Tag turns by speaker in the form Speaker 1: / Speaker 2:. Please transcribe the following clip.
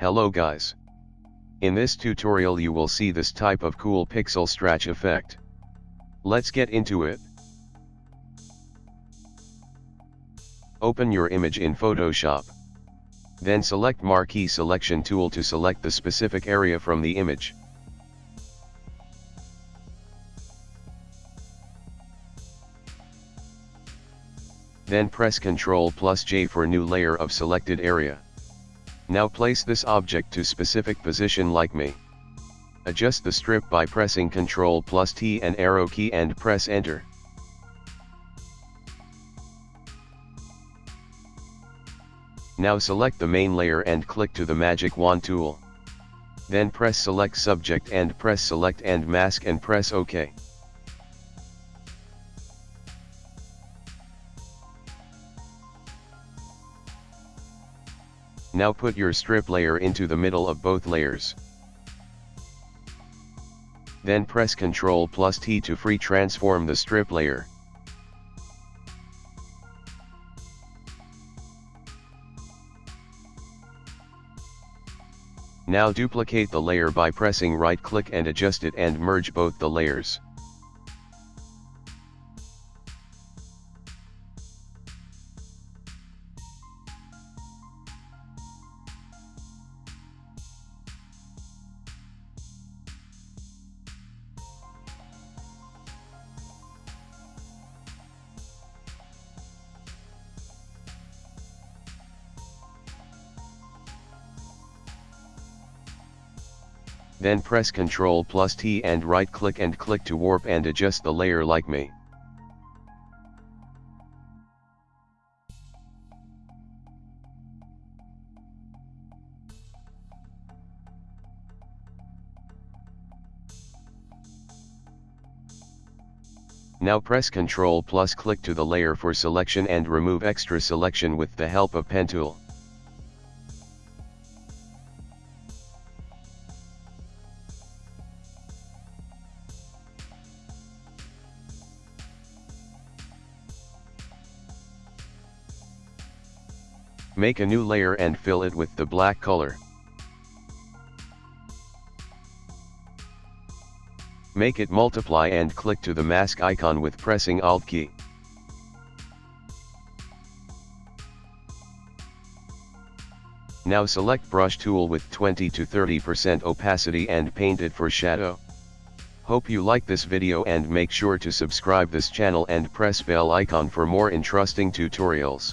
Speaker 1: Hello guys. In this tutorial you will see this type of cool pixel stretch effect. Let's get into it. Open your image in Photoshop. Then select Marquee Selection tool to select the specific area from the image. Then press Ctrl plus J for new layer of selected area. Now place this object to specific position like me. Adjust the strip by pressing Ctrl plus T and arrow key and press enter. Now select the main layer and click to the magic wand tool. Then press select subject and press select and mask and press OK. Now put your strip layer into the middle of both layers. Then press Ctrl plus T to free transform the strip layer. Now duplicate the layer by pressing right click and adjust it and merge both the layers. Then press Ctrl plus T and right click and click to warp and adjust the layer like me. Now press Ctrl plus click to the layer for selection and remove extra selection with the help of pen tool. Make a new layer and fill it with the black color. Make it multiply and click to the mask icon with pressing Alt key. Now select brush tool with 20 to 30% opacity and paint it for shadow. Hope you like this video and make sure to subscribe this channel and press bell icon for more interesting tutorials.